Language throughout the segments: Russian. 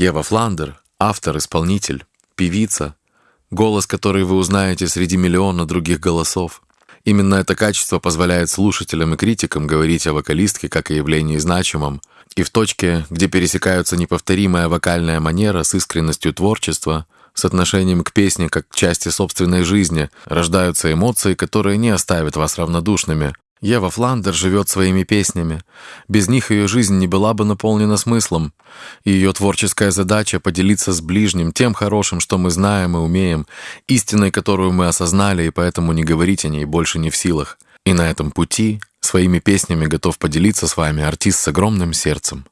Ева Фландер — автор, исполнитель, певица, голос, который вы узнаете среди миллиона других голосов. Именно это качество позволяет слушателям и критикам говорить о вокалистке как о явлении значимом, и в точке, где пересекаются неповторимая вокальная манера с искренностью творчества, с отношением к песне как к части собственной жизни, рождаются эмоции, которые не оставят вас равнодушными. Ева Фландер живет своими песнями. Без них ее жизнь не была бы наполнена смыслом. И ее творческая задача — поделиться с ближним тем хорошим, что мы знаем и умеем, истиной, которую мы осознали, и поэтому не говорить о ней больше не в силах. И на этом пути своими песнями готов поделиться с вами артист с огромным сердцем.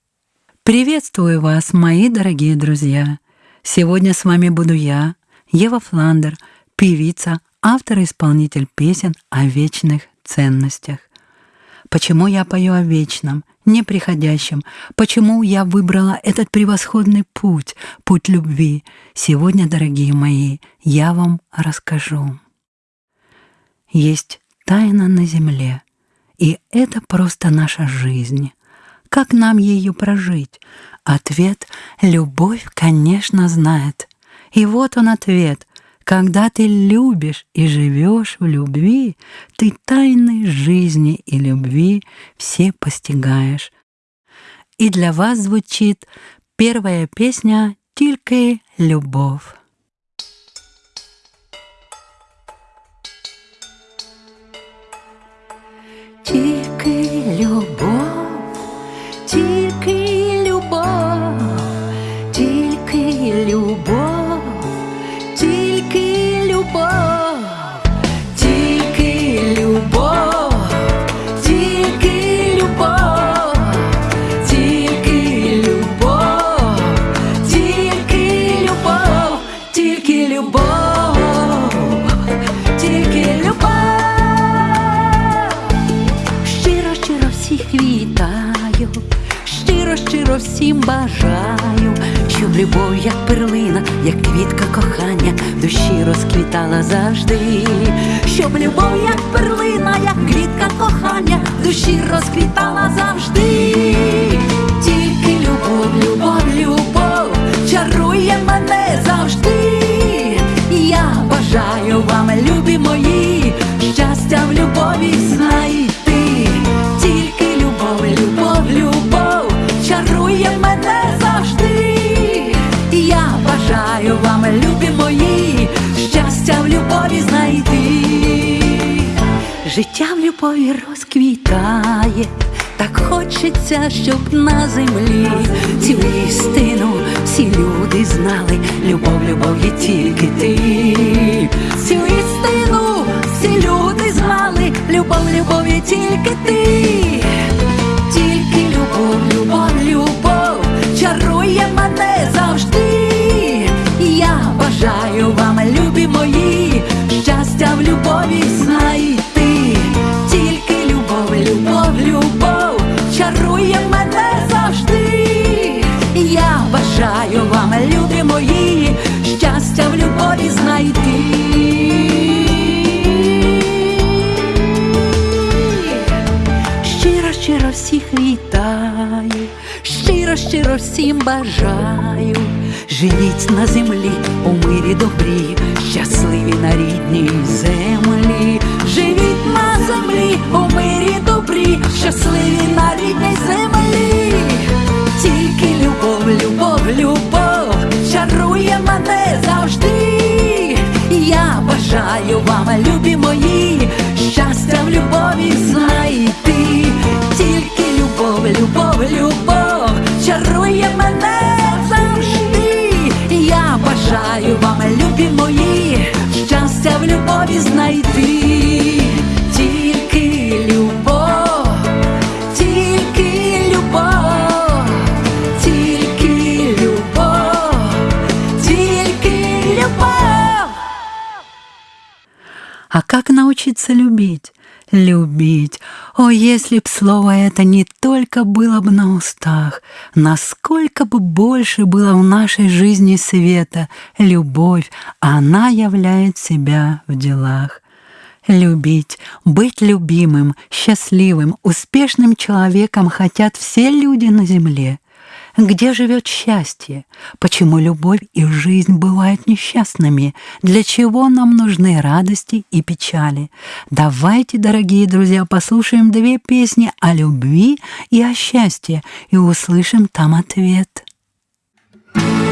Приветствую вас, мои дорогие друзья! Сегодня с вами буду я, Ева Фландер, певица, автор и исполнитель песен о вечных ценностях. Почему я пою о вечном, неприходящем? Почему я выбрала этот превосходный путь, путь любви? Сегодня, дорогие мои, я вам расскажу. Есть тайна на земле, и это просто наша жизнь. Как нам ее прожить? Ответ — любовь, конечно, знает. И вот он ответ. Когда ты любишь и живешь в любви, ты тайны жизни и любви все постигаешь. И для вас звучит первая песня «Только любовь». Тільки любов, всім бажаю, щоб любов, як перлина, як квітка кохання, в душі розквітала завжди, щоб любов, як перлина, як квітка кохання, душі розквітала завжди. Тільки любов, любов, любов чарує мене завжди. Я бажаю вам, любі мої, щастя в любові знайти. Тільки любов, любов, любов чарує мене завжди. Я бажаю вам, любі мої, щастя в любові знайти. Життя в любові розквітає, так хочеться, щоб на землі цю істину всі люди знали. Любов, любов є тільки ти. Цю істину всі люди знали. Любов, любов є тільки ти. Бажаю вам, любі мої, щастя в любові знайти. Тільки любов, любов, любов чарує мене завжди. Я бажаю вам, любі мої, щастя в любові знайти. Щиро, всіх вітаю, щиро, щиро всім бажаю. Живіть на землі у мирі добрі, щасливі на рідній землі. Живіть на землі у мирі добрі, щасливі на рідній землі. Тільки любов, любов, любов чарує мене завжди. Я бажаю вам, любі мої, щастя в любові знайти. Тільки любов, любов, любов чарує мене бажаю вам, любі мої, щастя в любові знайти. Тільки любов, тільки любов, тільки любов, тільки любов. А как научиться любить? Любить. О, если б слово это не только было бы на устах, насколько бы больше было в нашей жизни света, любовь, она являет себя в делах. Любить, быть любимым, счастливым, успешным человеком хотят все люди на земле. Где живет счастье? Почему любовь и жизнь бывают несчастными? Для чего нам нужны радости и печали? Давайте, дорогие друзья, послушаем две песни о любви и о счастье и услышим там ответ. несравнимо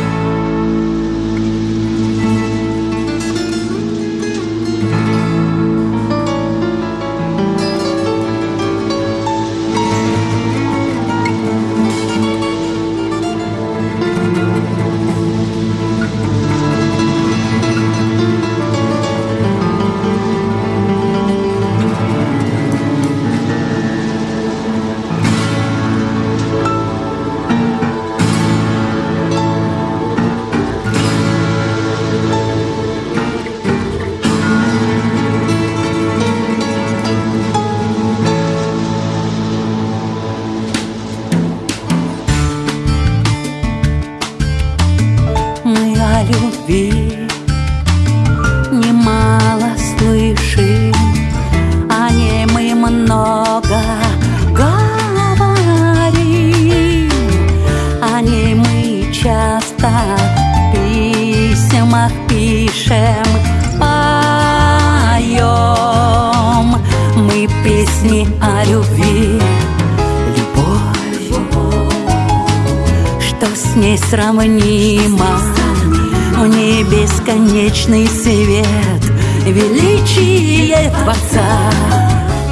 бесконечный свет Величие Творца.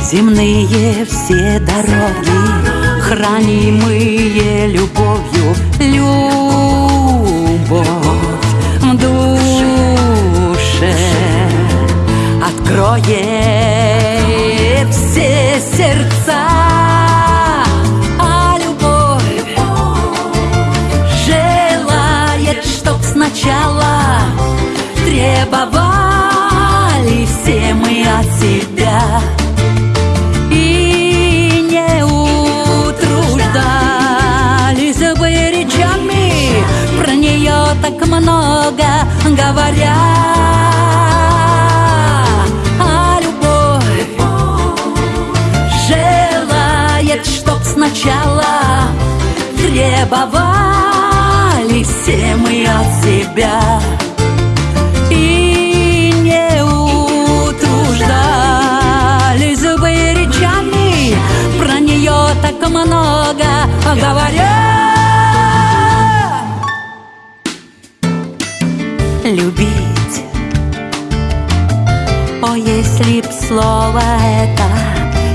Земные все дороги Хранимые любовью Любовь себя и не утруждались бы речами про нее так много говоря. А любовь желает, чтоб сначала требовали все мы от себя говоря. Любить. О, если б слово это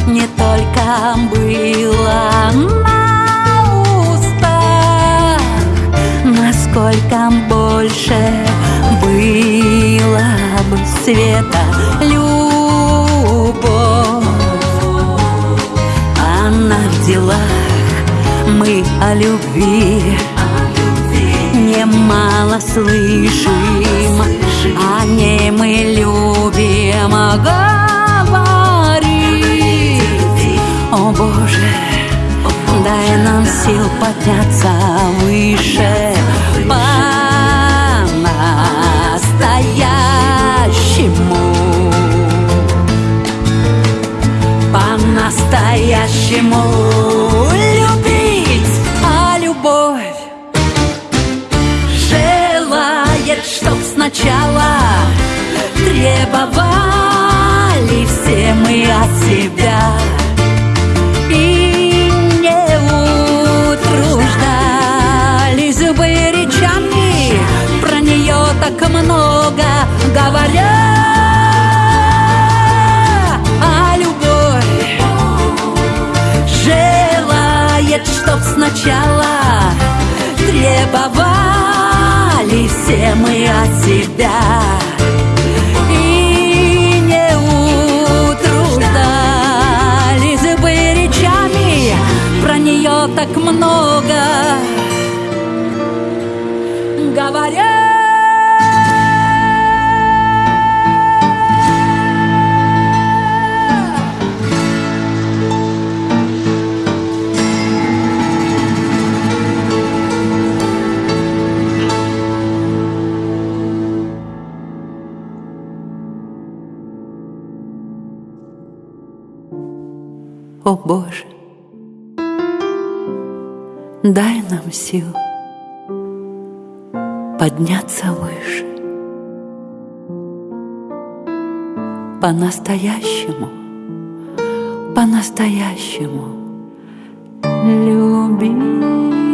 не только было сколько больше было бы света любовь. Она в делах, мы о любви немало слышим, о ней мы любим говорить. О Боже, дай нам сил подняться выше по-настоящему. По-настоящему сначала требовали все мы от себя. Так много говоря А любовь желает, чтоб сначала Требовали все мы от нее так много говоря дай нам сил подняться выше. По-настоящему, по-настоящему любить.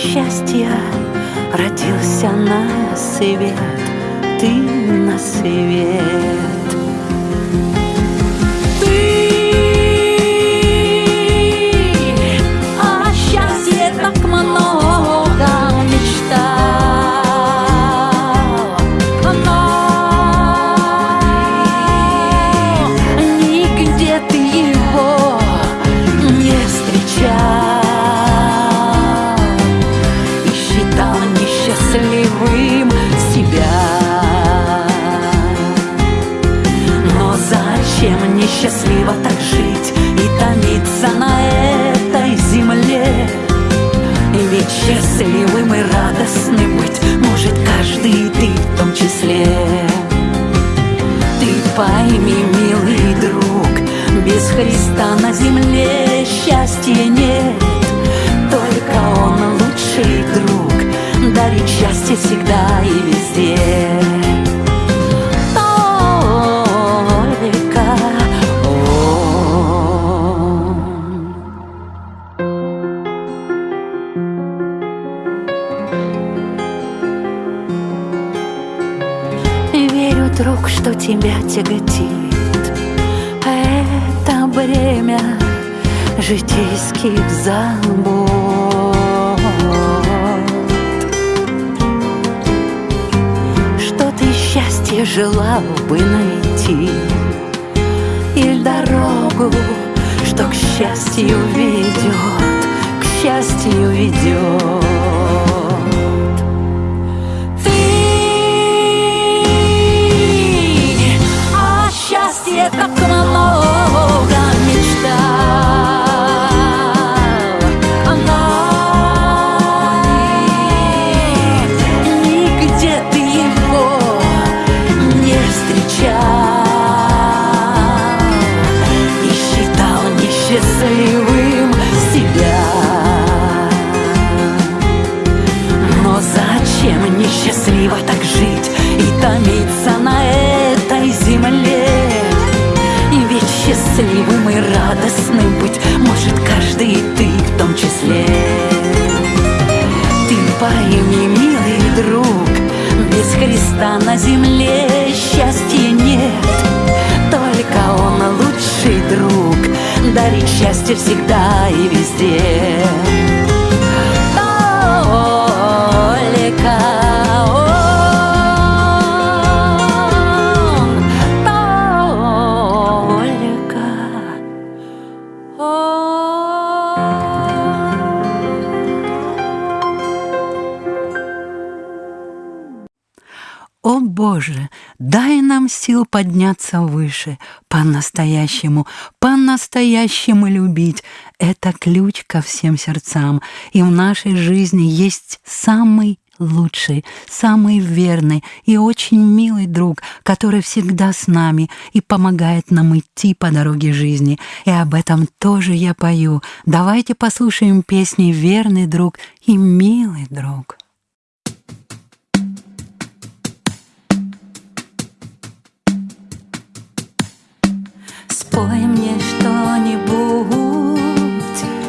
счастья Родился на свет, ты на свет. Христа на земле счастья нет, Только Он лучший друг, дарит счастье всегда и везде. Только он. Верю, друг, что тебя тяготит житейских забот Что ты счастье желал бы найти? Или дорогу, что к счастью ведет К счастью ведет. А как подняться выше, по-настоящему, по-настоящему любить. Это ключ ко всем сердцам, и в нашей жизни есть самый лучший, самый верный и очень милый друг, который всегда с нами и помогает нам идти по дороге жизни. И об этом тоже я пою. Давайте послушаем песни «Верный друг» и «Милый друг». Спой мне что-нибудь,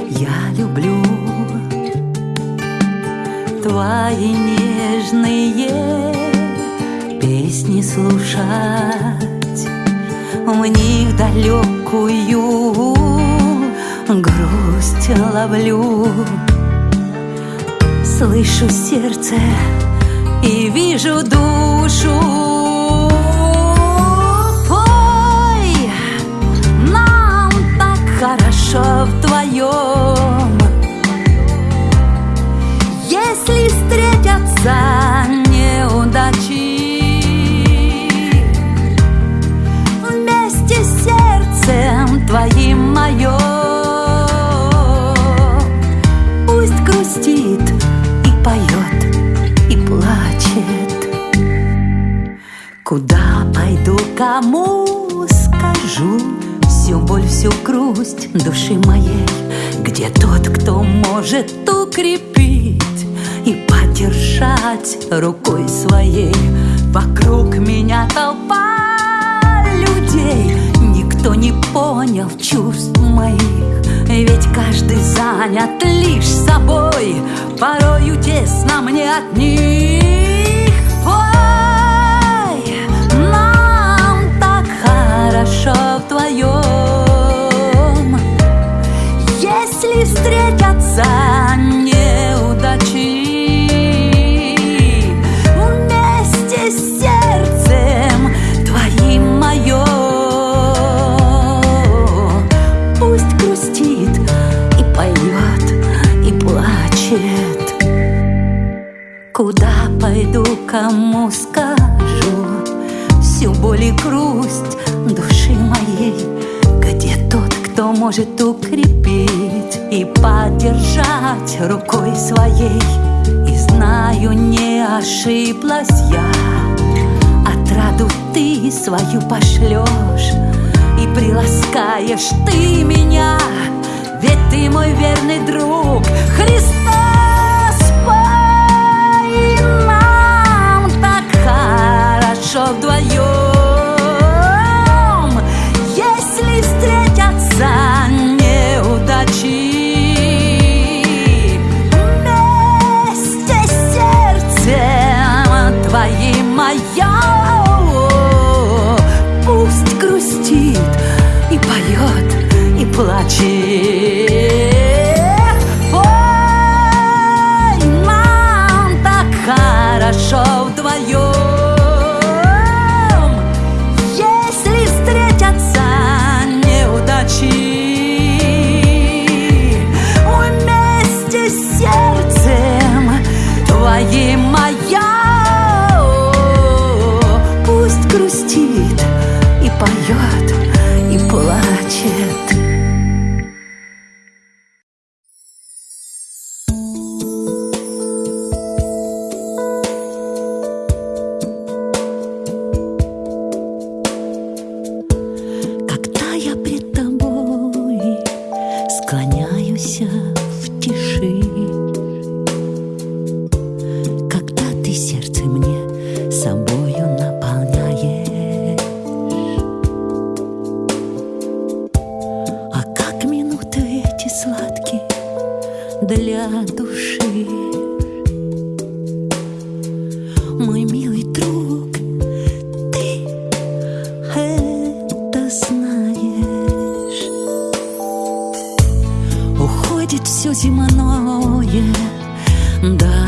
я люблю Твои нежные песни слушать. В них далекую грусть ловлю. Слышу сердце и вижу душу хорошо вдвоем Если встретятся неудачи Вместе с сердцем твоим мое Пусть грустит и поет, и плачет. Куда пойду, кому скажу всю боль, всю грусть души моей, где тот, кто может укрепить и поддержать рукой своей. Вокруг меня толпа людей, никто не понял чувств моих, ведь каждый занят лишь собой, порою тесно мне от них. Ой, нам так хорошо вдвоем. Встретятся неудачи. Вместе с сердцем твоим мое Пусть грустит и поет, и плачет. Куда пойду, кому скажу? Всю боль и грусть души моей. Где тот, кто может укрепить и поддержать рукой своей. И знаю, не ошиблась я, отраду ты свою пошлешь и приласкаешь ты меня, ведь ты мой верный друг, Христос, пой нам так хорошо вдвоем. 情 все земное, да.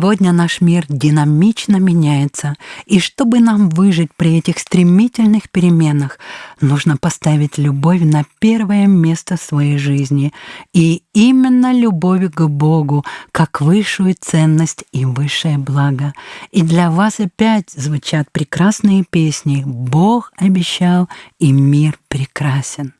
Сегодня наш мир динамично меняется, и чтобы нам выжить при этих стремительных переменах, нужно поставить любовь на первое место своей жизни, и именно любовь к Богу как высшую ценность и высшее благо. И для вас опять звучат прекрасные песни «Бог обещал, и мир прекрасен».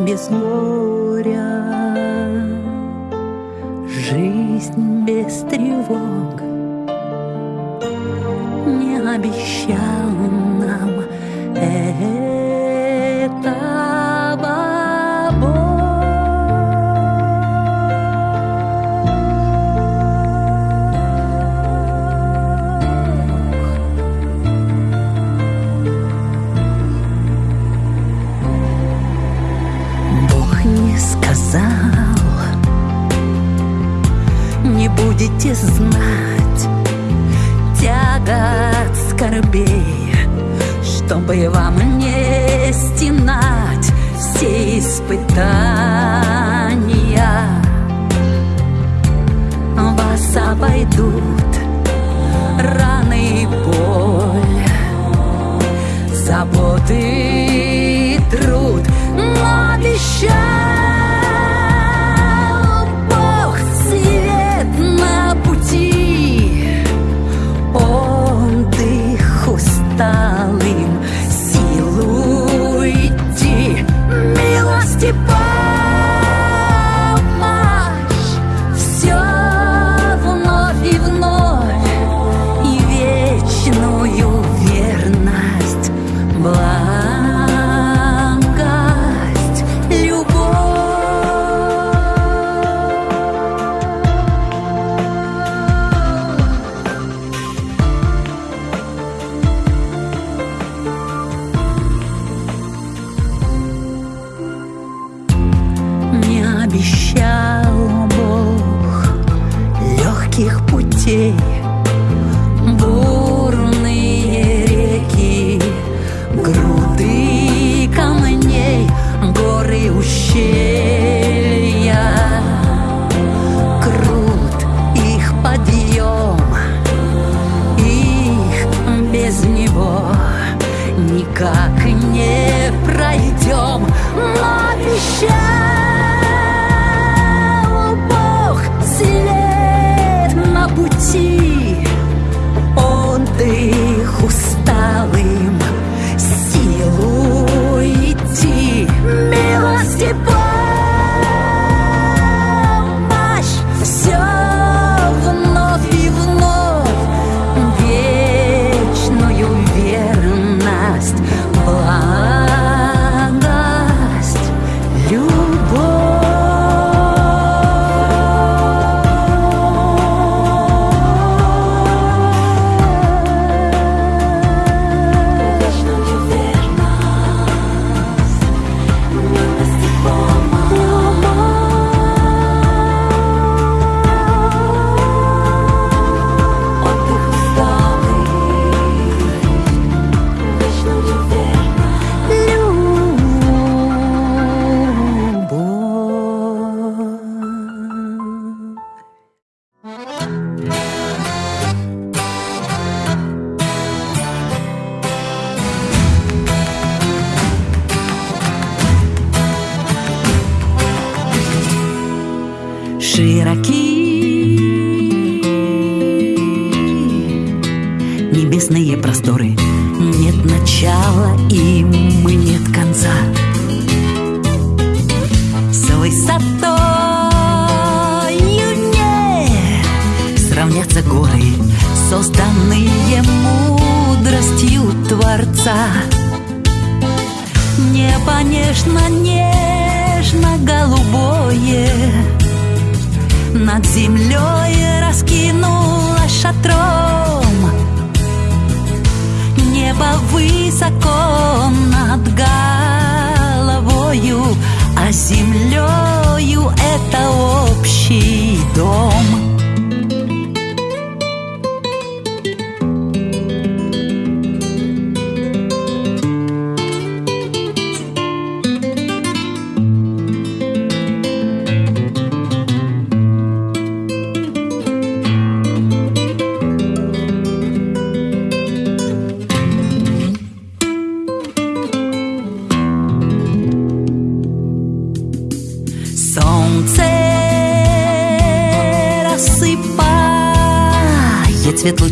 mesmo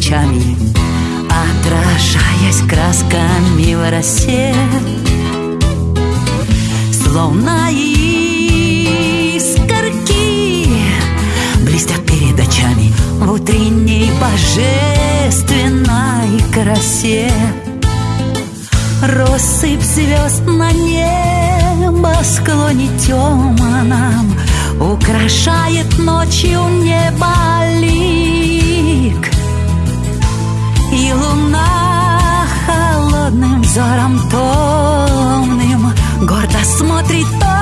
лучами, Отражаясь красками в росе. Словно искорки блестят перед очами В утренней божественной красе. Россыпь звезд на небосклоне темном Украшает ночью небо лик Луна холодным взором томным Гордо смотрит то,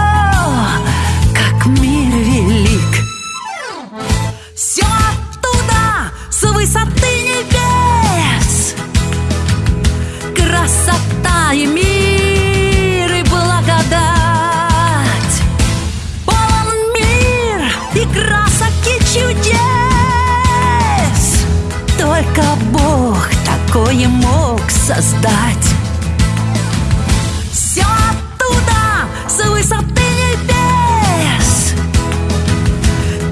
как мир велик. Все оттуда, с высоты небес. Красота и мир создать. Все оттуда, с высоты небес.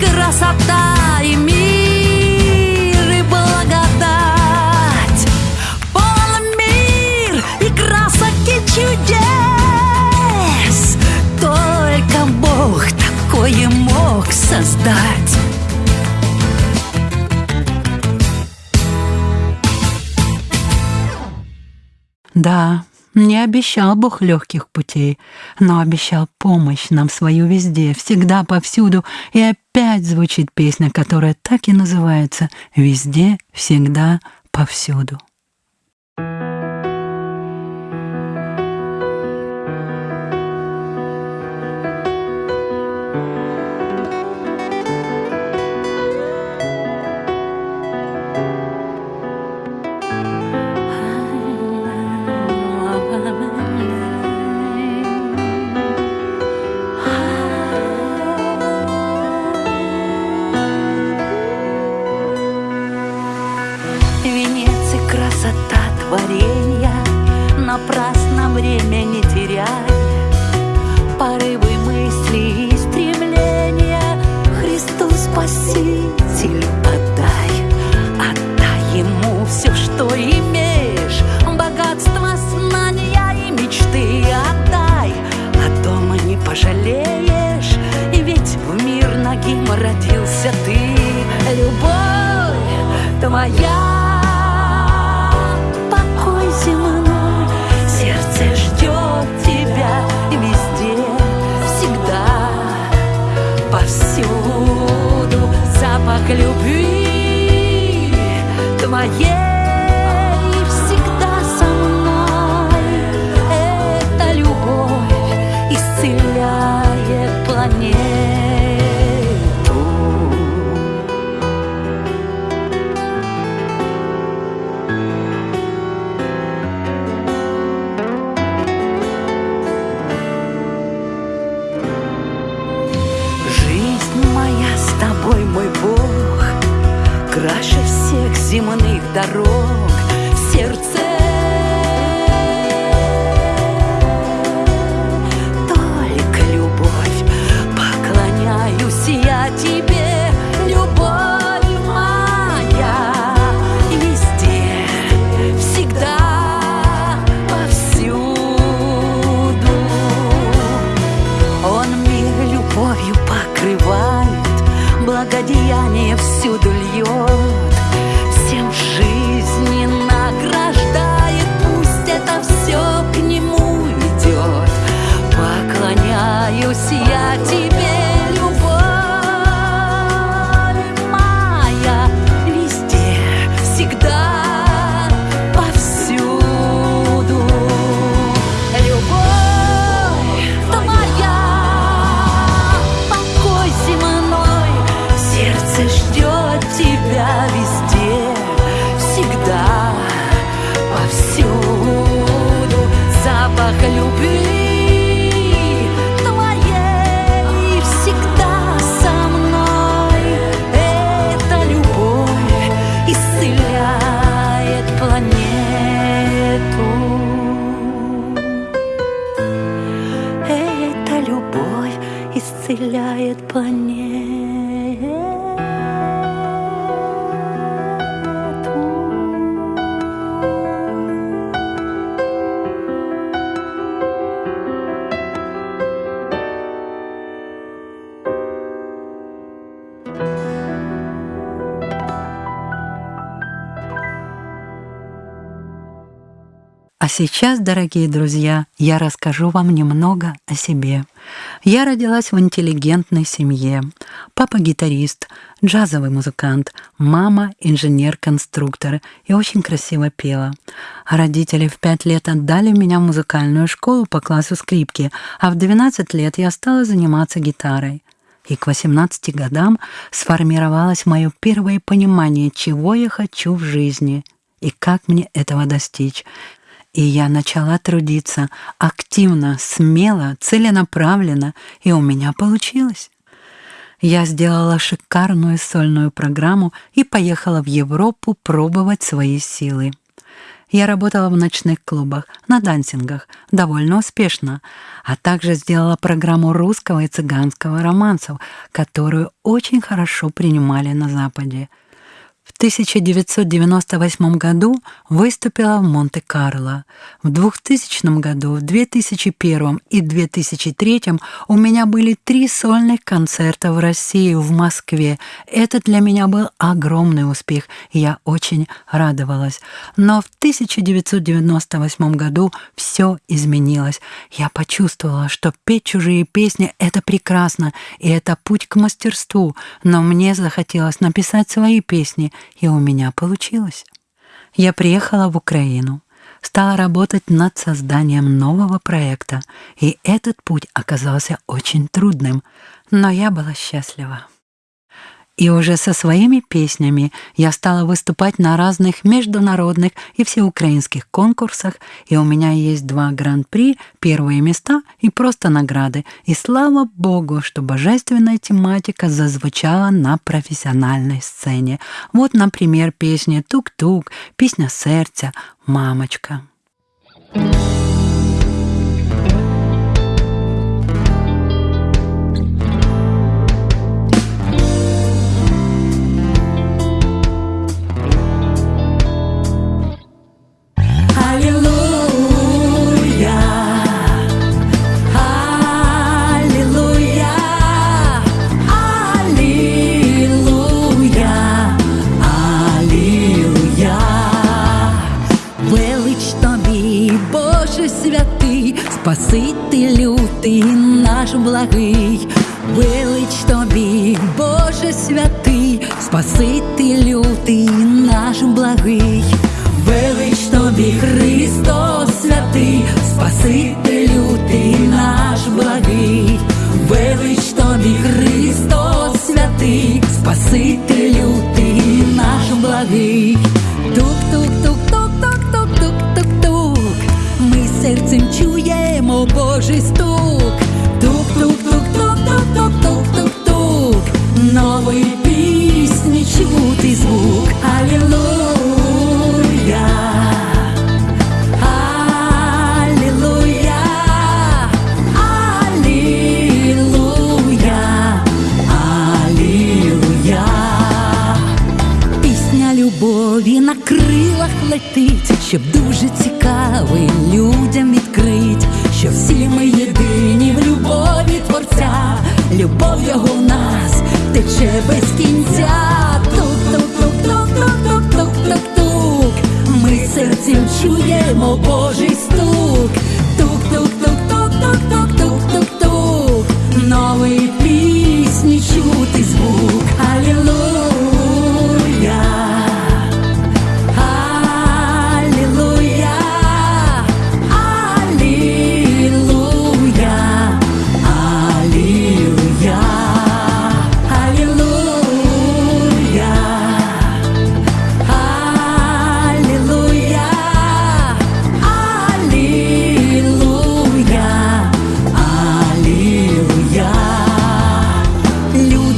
Красота и мир и благодать. Полон мир и красок и чудес. Только Бог такое мог создать Да, не обещал Бог легких путей, но обещал помощь нам свою везде, всегда, повсюду. И опять звучит песня, которая так и называется «Везде, всегда, повсюду». Венец и Se o сейчас, дорогие друзья, я расскажу вам немного о себе. Я родилась в интеллигентной семье. Папа гитарист, джазовый музыкант, мама инженер-конструктор и очень красиво пела. Родители в пять лет отдали меня в музыкальную школу по классу скрипки, а в 12 лет я стала заниматься гитарой. И к 18 годам сформировалось мое первое понимание, чего я хочу в жизни и как мне этого достичь. И я начала трудиться активно, смело, целенаправленно, и у меня получилось. Я сделала шикарную сольную программу и поехала в Европу пробовать свои силы. Я работала в ночных клубах, на дансингах, довольно успешно, а также сделала программу русского и цыганского романсов, которую очень хорошо принимали на Западе. В 1998 году выступила в Монте-Карло. В 2000 году, в 2001 и 2003 у меня были три сольных концерта в России, в Москве. Это для меня был огромный успех, я очень радовалась. Но в 1998 году все изменилось. Я почувствовала, что петь чужие песни — это прекрасно, и это путь к мастерству, но мне захотелось написать свои песни, и у меня получилось. Я приехала в Украину, стала работать над созданием нового проекта, и этот путь оказался очень трудным, но я была счастлива. И уже со своими песнями я стала выступать на разных международных и всеукраинских конкурсах, и у меня есть два гран-при, первые места и просто награды. И слава Богу, что божественная тематика зазвучала на профессиональной сцене. Вот, например, песня «Тук-тук», песня «Сердце», «Мамочка». Аллилуйя, Спасителю ти наш благий. Велич тобі, Боже святий, Спасителю ти наш благий. Велич тобі, Христос святий, Спасителю ти наш благий. Велич тобі, Христос святий, Спасителю похожий стук. Тук-тук-тук-тук-тук-тук-тук-тук-тук. Новые песни, чудный звук. Аллилуйя. Аллилуйя. Аллилуйя. Аллилуйя. Пісня любові на крилах летить, щоб дуже цікавий. Його в нас тече без кінця. Тук-тук-тук-тук-тук-тук-тук-тук Ми серцем чуємо Божий стук.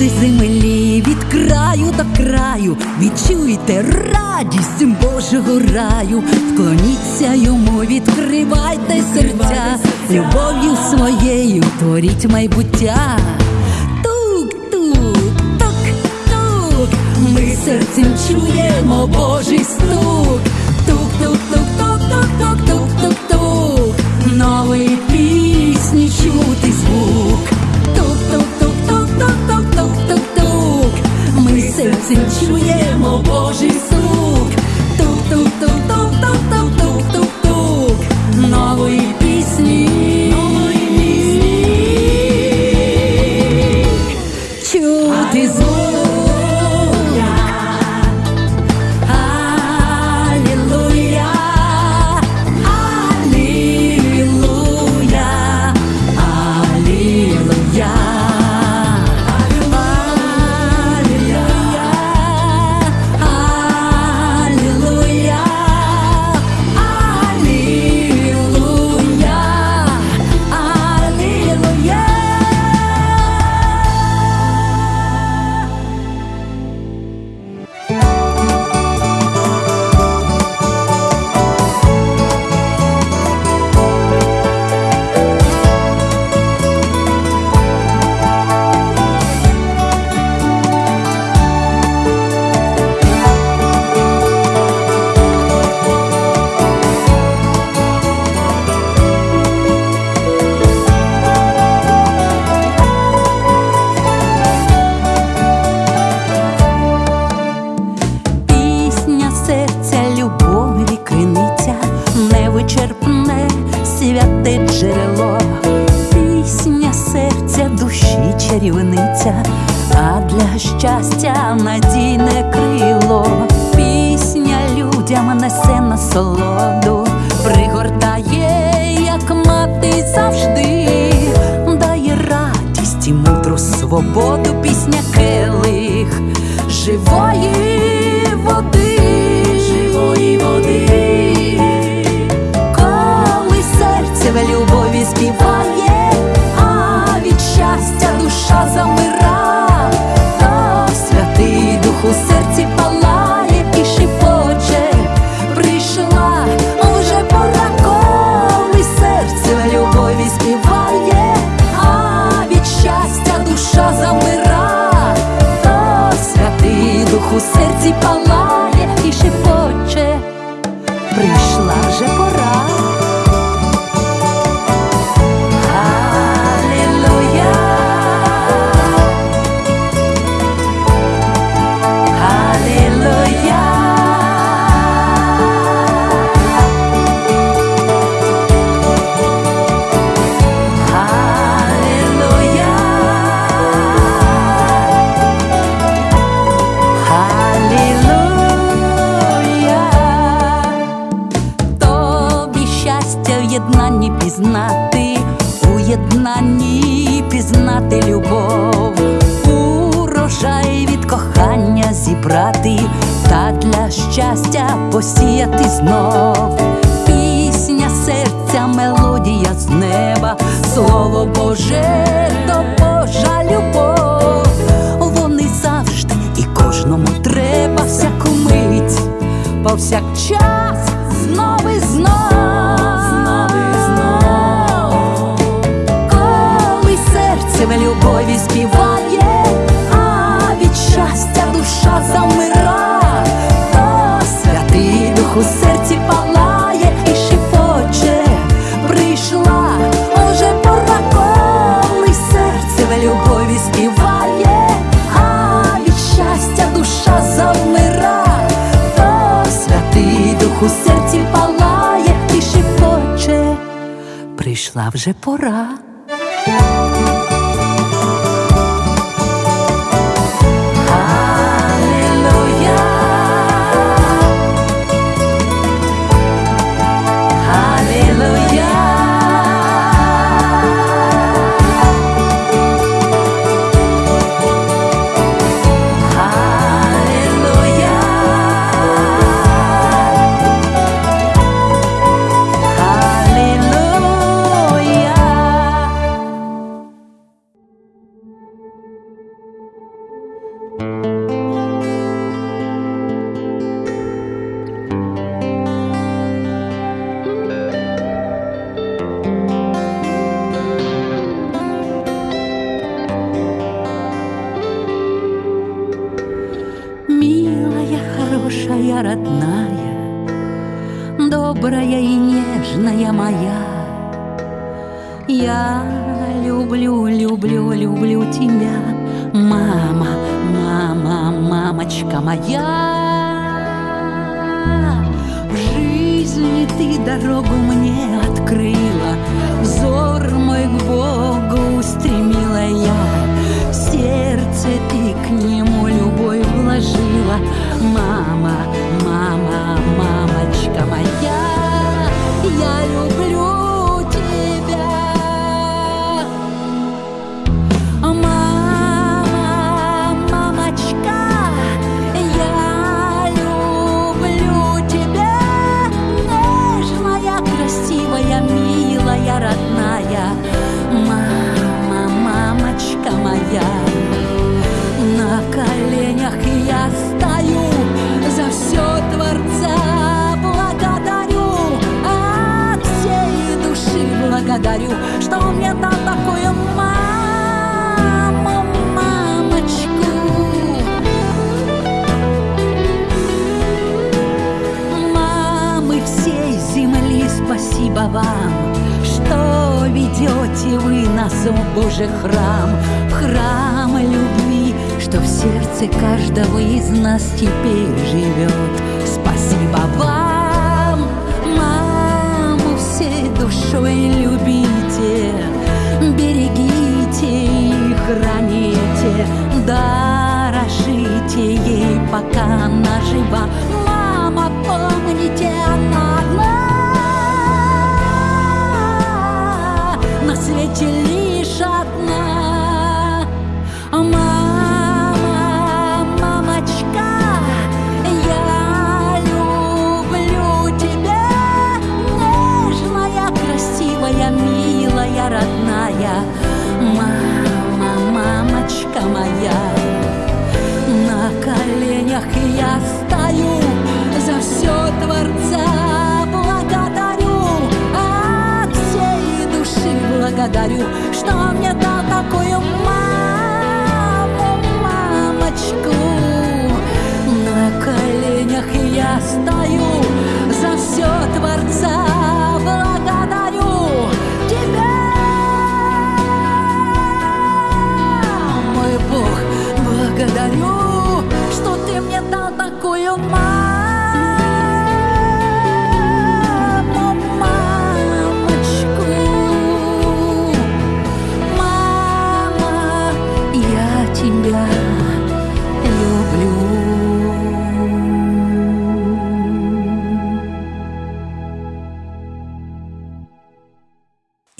Люди землі від краю до краю, відчуйте радість Божого раю, вклоніться йому, відкривайте серця, любов'ю своєю творіть майбуття. Тук-тук, тук-тук, ми серцем чуємо Божий стук. Synciujemo Boży джерело, пісня серця душі чарівниця, а для щастя надійне крило, пісня людям несе насолоду, пригортає, як мати завжди, дає радість і мудру свободу, пісня келих. Живої води, живої води, серці уже пора, коли серце любові співає, а від щастя душа замира, святий дух у серці палає посіяти знов. Пісня серця, мелодія з неба, слово Боже, то Божа любов. Вони завжди і кожному треба всяку мить, повсякчас знов і знов, знов. Коли серце любові співає, у серці палає і шепоче. Прийшла, уже пора, коли серце любові співає, а від щастя душа завмира, то святий дух у серці палає і шепоче. Прийшла вже пора. Мама, мама, ведете вы нас в Божий храм, в храм любви, что в сердце каждого из нас теперь живет. Спасибо вам, маму всей душой любите, берегите и храните, дорожите ей, пока она жива. Мама, помните, она одна, свете лишь одна. Мама, мамочка, я люблю тебя, нежная, красивая, милая, родная. Мама, мамочка моя, на коленях я стою, за все Творца благодарю, что мне дал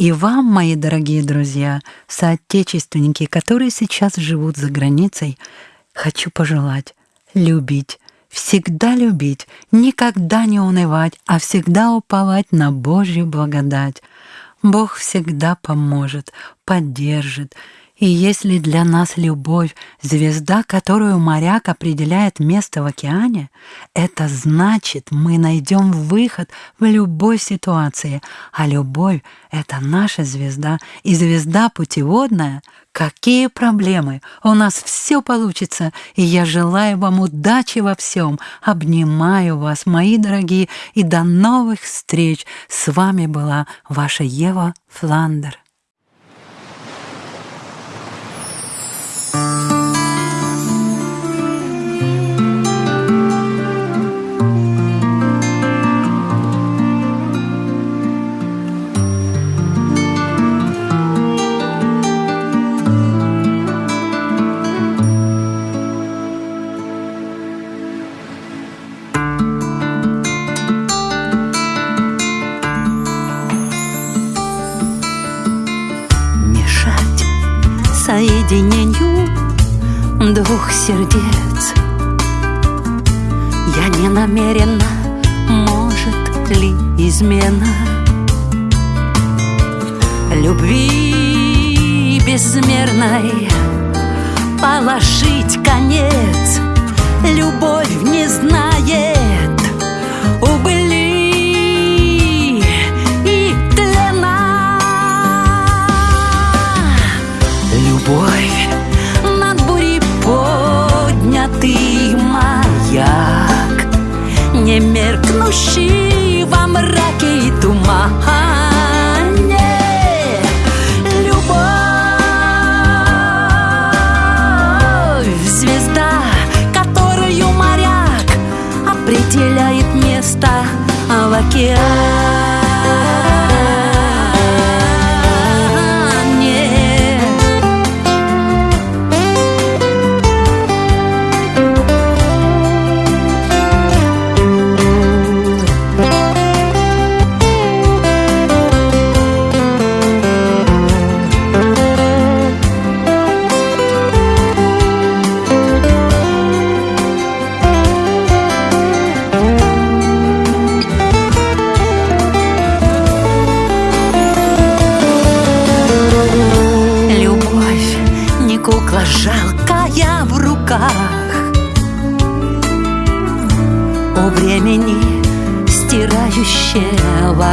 И вам, мои дорогие друзья, соотечественники, которые сейчас живут за границей, хочу пожелать любить, всегда любить, никогда не унывать, а всегда уповать на Божью благодать. Бог всегда поможет, поддержит. И если для нас любовь — звезда, которую моряк определяет место в океане, это значит, мы найдем выход в любой ситуации, а любовь — это наша звезда, и звезда путеводная. Какие проблемы? У нас все получится, и я желаю вам удачи во всем. Обнимаю вас, мои дорогие, и до новых встреч. С вами была ваша Ева Фландер. Соединению двух сердец. Я не намерена, может ли измена Любви безмерной положить конец Любовь не знает Любовь над бурей поднятый маяк Не меркнущий во мраке и тумане Любовь звезда, которую моряк определяет место в океане.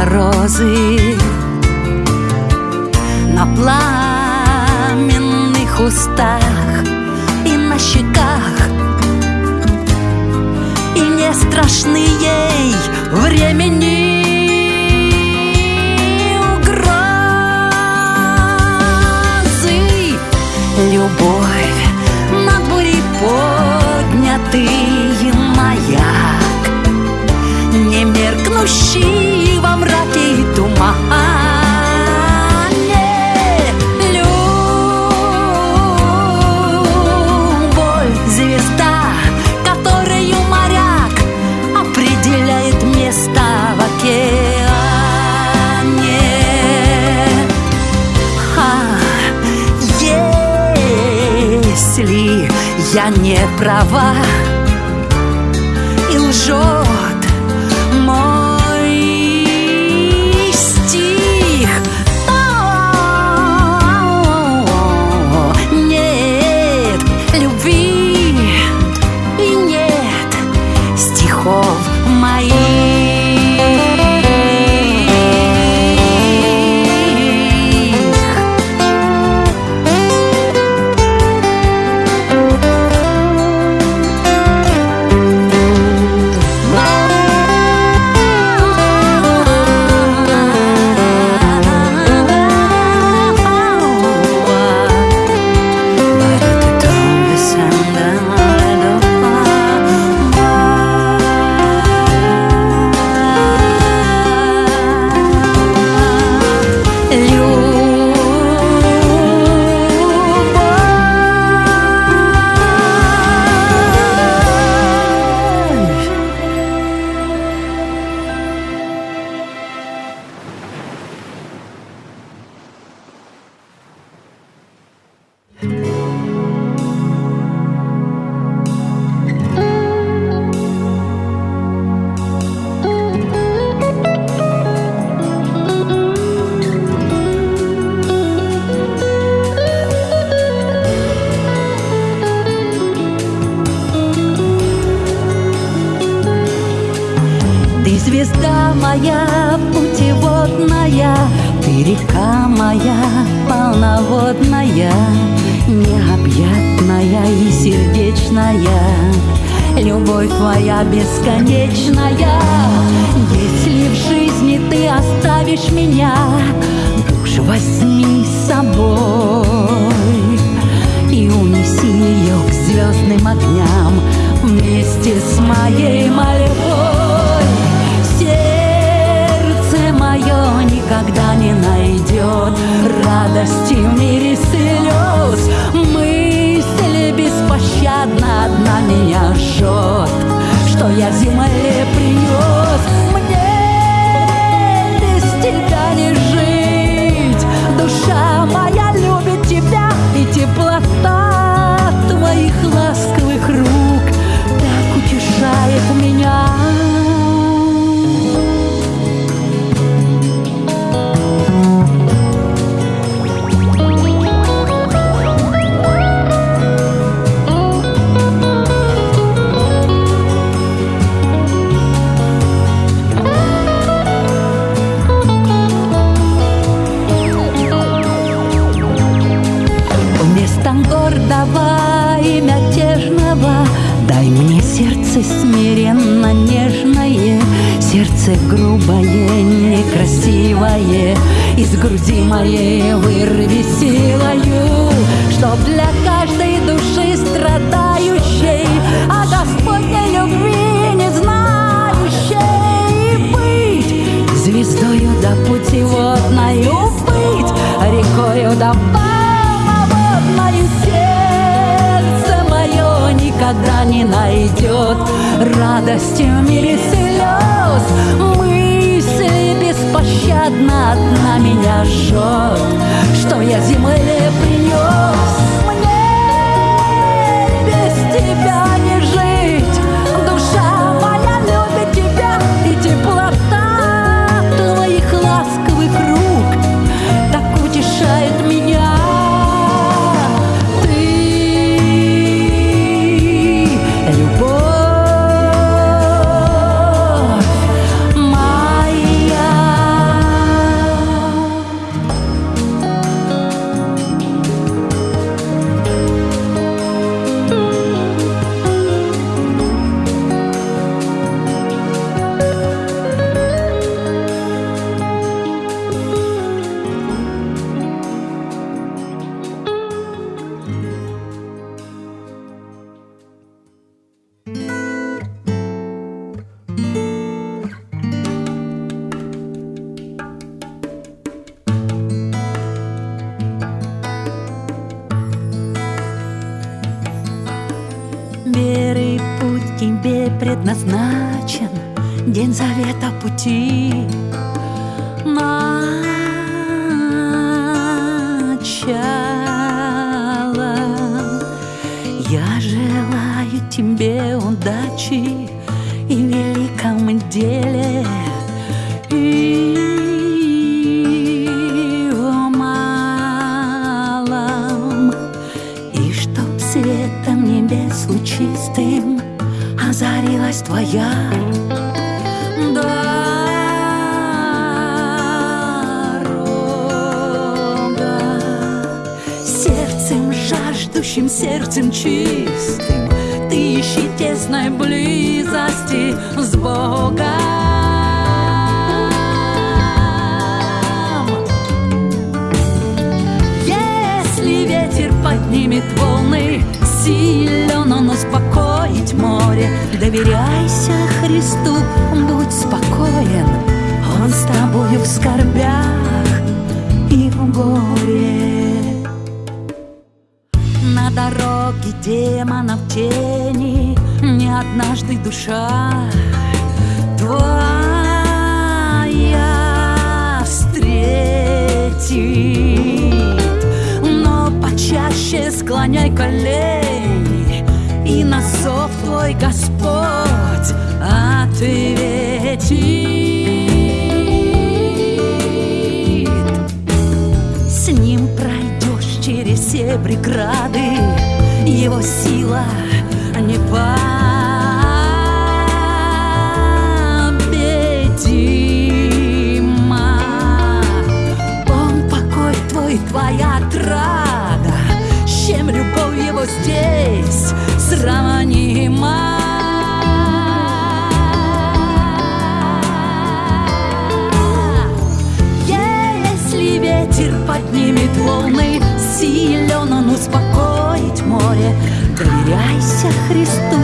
Стирающего розы На пламенных устах и на щеках. И не страшны ей времени. Угрозы. Любовь над бурей поднятый маяк Не меркнущий во мраке и тумане. Любовь звезда, которую моряк определяет место в океане. А, если я не права Любовь твоя бесконечная. Если в жизни ты оставишь меня, Душ возьми с собой И унеси ее к звездным огням Вместе с моей мольбой. Сердце мое никогда не найдет Радости в мире слез Мысли беспощадно одна меня жжет Что я земле принес сердце грубое, некрасивое Из груди моей вырви силою Чтоб для каждой души страдающей А Господней любви не знающей Быть звездою до путеводною Быть рекою до полноводною никогда не найдет Радости в мире слез. Мысли беспощадно одна меня жжет. Что я земле принес чистым Ты ищи тесной близости с Богом Если ветер поднимет волны, силен он успокоить море. Доверяйся Христу, преграды, Его сила непобедима. Он покой твой, твоя отрада, чем любовь его здесь сравнима. Если ветер поднимет волны, силен он успокоить море. Доверяйся Христу,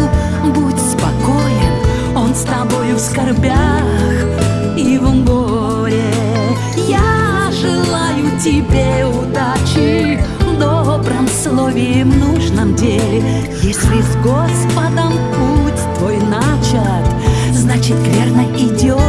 будь спокоен, Он с тобою в скорбях и в горе. Я желаю тебе удачи в добром слове и в нужном деле. Если с Господом путь твой начат, значит верно идешь